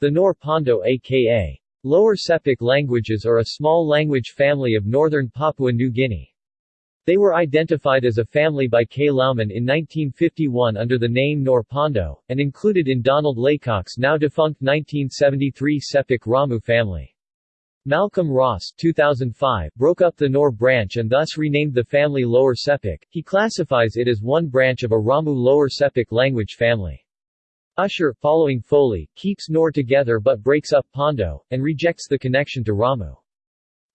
The Nor Pondo aka Lower Sepik languages are a small language family of northern Papua New Guinea. They were identified as a family by K. Laumann in 1951 under the name Nor Pondo, and included in Donald Laycock's now defunct 1973 Sepik Ramu family. Malcolm Ross 2005 broke up the Nor branch and thus renamed the family Lower Sepik. He classifies it as one branch of a Ramu Lower Sepik language family. Usher, following Foley, keeps Nor together but breaks up Pondo, and rejects the connection to Ramu.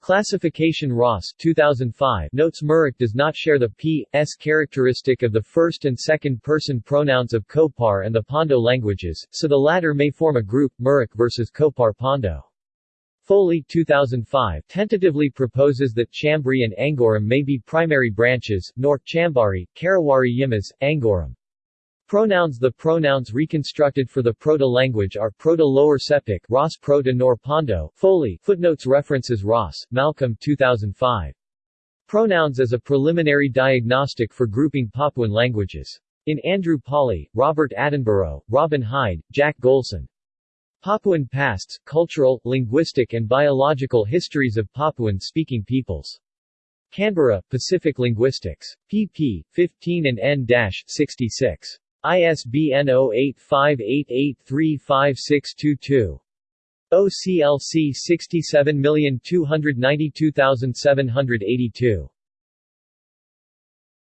Classification Ross 2005 notes Muruk does not share the p.s characteristic of the first and second person pronouns of Kopar and the Pondo languages, so the latter may form a group, Muruk versus Kopar Pondo. Foley 2005 tentatively proposes that Chambri and Angoram may be primary branches, nor Chambri, Karawari Yimas, Angoram. Pronouns The pronouns reconstructed for the Proto-language are Proto-Lower Sepik Ross Proto-Nor Pondo Foley footnotes references Ross, Malcolm 2005. Pronouns as a preliminary diagnostic for grouping Papuan languages. In Andrew Pawley, Robert Attenborough, Robin Hyde, Jack Golson. Papuan Pasts, Cultural, Linguistic and Biological Histories of Papuan-Speaking Peoples. Canberra, Pacific Linguistics. pp. 15 and n-66. ISBN 0858835622. OCLC 67292782